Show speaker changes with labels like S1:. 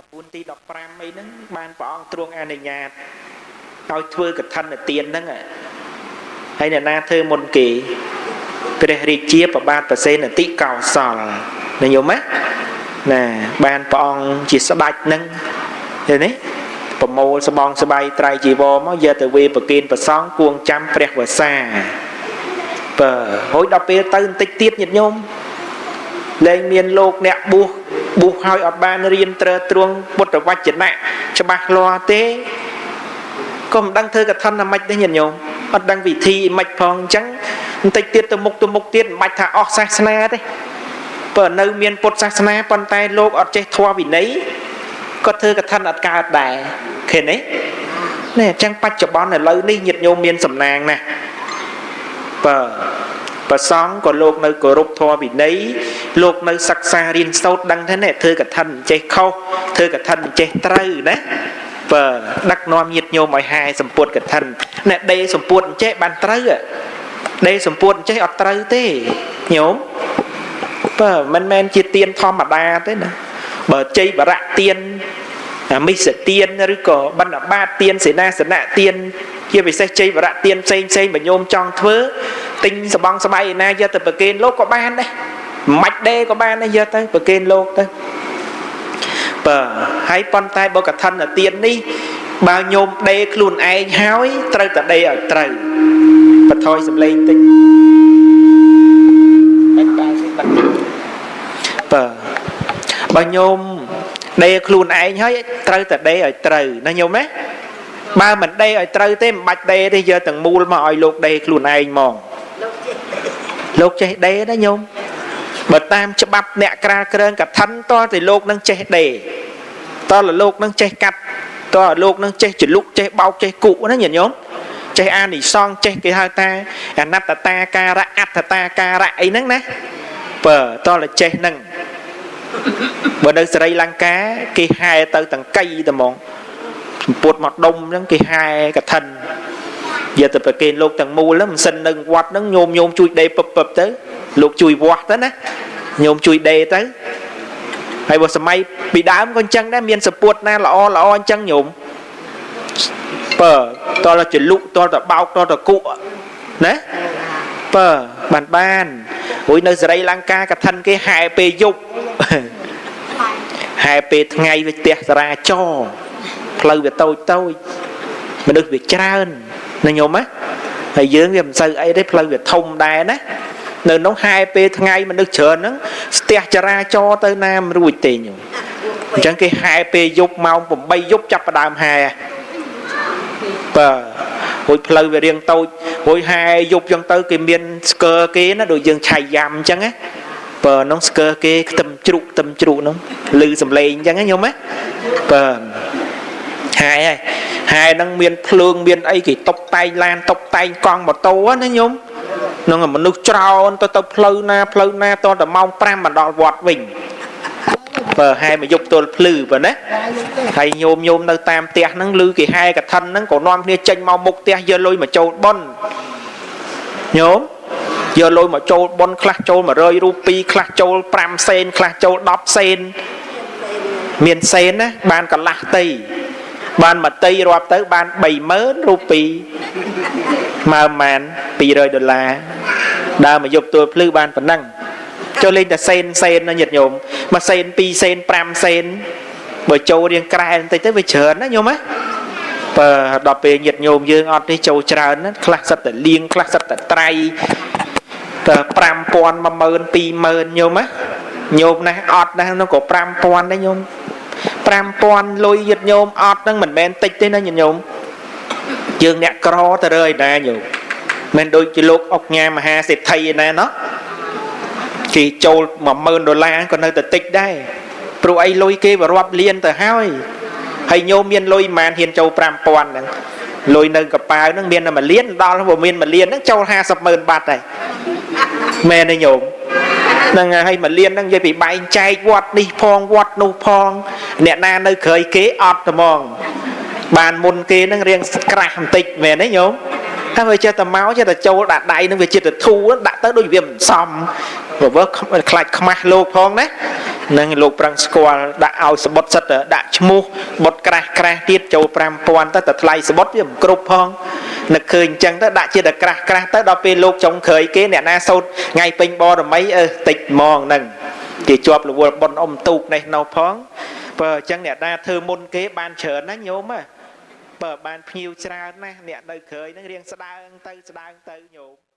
S1: 14ទី15អីហ្នឹងបានព្រះអង្គទ្រង់អនុញ្ញាតឲ្យធ្វើកឋិនទានហ្នឹងហើយអ្នកណាធ្វើមុនគេព្រះរាជាប្របាទប្រសេនតិកោសលណាញោមណាណាបានព្រះអង្គជាស្ដេចហ្នឹងឃើញទេប្រមូលស្បងស្បៃត្រៃជីវរមកយកទៅវេប្រគិនប្រសងគួងចាំព្រះវសាបើហើយដល់ពេលទៅបន្តិចទៀតញាតិញោមលែងមានលោកអ្នកបួស បួសហើយអត់បានរៀនត្រើទ្រង់ពុទ្ធវចនៈច្បាស់លាស់ទេក៏មិនដឹងធ្វើកថាណាម៉េចទេញាតិញោមអត់ដឹងវិធីម៉េចផងអញ្ចឹងបន្តិចទៀតទៅមុខទៅមុខទៀតមិនបាច់ថាអស់សាសនាទេបើនៅមានពុទ្ធសាសនាប៉ុន្តែលោកអត់ចេះធម៌វិន័យក៏ធ្វើកថាអត់កើតដែរឃើញទេនេះអញ្ចឹងបច្ចុប្បន្នឥឡូវនេះញាតិញោមមានសំណាងណាស់បើ ប្រសងក៏លោកនៅគោរពធម៌វិន័យលោកនៅសិក្សារៀនសូត្រដឹងថានេះធ្វើកថាចេះខុសធ្វើកថាចេះត្រូវណាបើដឹកនាំញាតញោមឲ្យហាយសម្ពុតកថាអ្នកដេសម្ពុតចេះបានត្រូវដេសម្ពុតចេះអត់ត្រូវទេញោមបើមិនមែនជាទៀនធម្មតាទេណាបើជ័យបរៈទៀនមិសទៀនឬក៏បណ្ឌបាតទៀនសេនាសនៈទៀនជាពិសេសជ័យវរៈទៀនផ្សេងផ្សេងបញោមចង់ធ្វើ ទិញសបងស្បៃឯណាយកទៅប្រគេនលោកក៏បានដែរមិនដេក៏បានដែរយកទៅប្រគេនលោកទៅបើហើយប៉ុន្តែបើកថាទៀននេះបើញោមដេខ្លួនឯងហើយត្រូវតែដេឲ្យត្រូវបថយសំឡេងតិចបាច់បានទេបាត់បើបើញោមដេខ្លួនឯងហើយត្រូវតែដេឲ្យត្រូវណាញោមណាបើមិនដេឲ្យត្រូវទេមិនបាច់ដេទេយកទាំងមូលមកឲ្យលោកដេខ្លួនឯងហ្មង លោកចេះដេណាញោមបើតាមច្បាប់អ្នកក្រាលគ្រើងកឋិនតតែលោកនឹងចេះដេតលលោកនឹងចេះកាត់តលោកនឹងចេះចលុកចេះបោកចេះគុណាញាតិញោមចេះអានិសងចេះគេហៅថាអនត្តតាការៈអត្តតាការៈអីហ្នឹងណាបើតលចេះហ្នឹងបើនៅសេរីលង្កាគេហែទៅតង្កៃតែហ្មងសម្ពុតមកដុំហ្នឹងគេហែកឋិន យកទៅប្រគេនលោកទាំងមូលហ្នឹងមិនសិននៅវត្តហ្នឹងញោមញោមជួយដេពឹបពឹបទៅលោកជួយវាស់ទៅណាញោមជួយដេទៅហើយបើសម័យពីដើមក៏អញ្ចឹងដែរមានសពុតណាល្អល្អអញ្ចឹងញោមបើតលចលុកតលតបោកតលតគុណាបើបានបានរួយនៅសេរីលង្កាកឋិនគេហែពេលយប់ហែពេលថ្ងៃវាផ្ទះសារាចរផ្លូវវាតូចតូចមនុស្សវាច្រើន ណាញោមណាហើយយើងវាមិនសូវអីទេផ្លូវវាធំដែរណានៅនោះហែពេលថ្ងៃមនុស្សច្រើនហ្នឹងស្ទះចរាចរទៅណាមិនរួចទេញោមអញ្ចឹងគេហែពេលយប់ម៉ោង8យប់ចាប់ផ្ដើមហែបាទរួចផ្លូវវារៀងតូចរួចហែយប់អញ្ចឹងទៅគេមានស្គរគេណាដូចយើងឆៃយ៉ាំអញ្ចឹងណាបើនោះស្គរគេខ្ទឹមជ្រូកខ្ទឹមជ្រូកនោះឮសំឡេងអញ្ចឹងណាញោមណាបាទហាយហើយ ហាយហ្នឹងមានភ្លើងមានអីគេតុបតែងឡានតុបតែងកង់ម៉ូតូណាញោមនឹងមនុស្សច្រើនទៅទៅផ្លូវណាផ្លូវណាតតែម៉ោង5មកដល់វត្តវិញបើហែមកយប់ទល់ភ្លឺបើណាហើយញោមញោមនៅតាមផ្ទះហ្នឹងឮគេហែកឋិនហ្នឹងក៏នាំគ្នាចេញមកមុខផ្ទះយកលុយមកចូលប៉ុនញោមយកលុយមកចូលប៉ុនខ្លះចូល100រូពីខ្លះចូល5សេនខ្លះចូល10សេនមានសេនណាបានកន្លះតី បានមតីរាប់ទៅបាន30000រូពីមើលម៉ាន200ដុល្លារដើរមកយប់ទួលភ្លឺបានប៉ុណ្ណឹងចូលលេងតែសេនសេនណាញាតិញោមមួយសេន2សេន5សេនបើចូលរៀងក្រែបន្តិចទៅវាច្រើនណាញោមណាបើដល់ពេលញាតិញោមយើងអត់នេះចូលច្រើនណាខ្លះសិតតែលៀងខ្លះសិតតែត្រៃតែ5000 10000 20000ញោមណាញោមណាស់អត់ណាស់នោះក៏5000ដែរញោម 5000លុយញាតិញោមអត់ហ្នឹងមិនមែនតិចទេណាញាតិញោមយើងអ្នកក្រទៅរើឯណាញោមមិនដូចជាលោកអុកញ៉ាមហាសេដ្ឋីឯណាណោះគេចូល10000ដុល្លារក៏នៅតែតិចដែរព្រោះអីលុយគេវារាប់លានទៅហើយហើយញោមមានលុយប្រហែលហ៊ានចូល5000ហ្នឹងលុយនៅកប៉ាវហ្នឹងមានតែ1លានដល់បើមាន1លានហ្នឹងចូល50ម៉ឺនបាត់ហើយមែនទេញោម ហ្នឹងហើយ1លានហ្នឹងនិយាយពីបែងចែកវត្តនេះផងវត្តនោះផង អ្នកណានៅក្រោយគេអត់ត្មង បានមុនគេហ្នឹងរៀងក្រាស់បន្តិចមែនទេញោមហើយវាចេះតែមកចេះតែចូលដាក់ដៃនឹងវាចិត្តទៅធូរដាក់ទៅដូចវាមិនសមព្រោះខ្លាច់ខ្មាស់លោកផងណានឹងលោកប្រឹងស្គាល់ដាក់ឲ្យសបុតសិតដាក់ឈ្មោះបុតក្រាស់ក្រាស់ទៀតចូល5000ទៅតែថ្លៃសបុតវាមិនគ្រប់ផង នឹកឃើញអញ្ចឹងទៅដាក់ជាតិក្រាស់ក្រាស់ទៅដល់ពេលលោកចុងក្រោយគេអ្នកណាសោតថ្ងៃពេញបរមីអឺតិចហ្មងហ្នឹងគេជាប់រវល់ប៉ុនអ៊ំទូកនេះនៅផងបើអញ្ចឹងអ្នកណាធ្វើមុនគេបានច្រើនណាញោមបើបានភ្ញៀវច្រើនណាស់អ្នកនៅក្រោយហ្នឹងរៀងស្ដើងទៅស្ដើងទៅញោម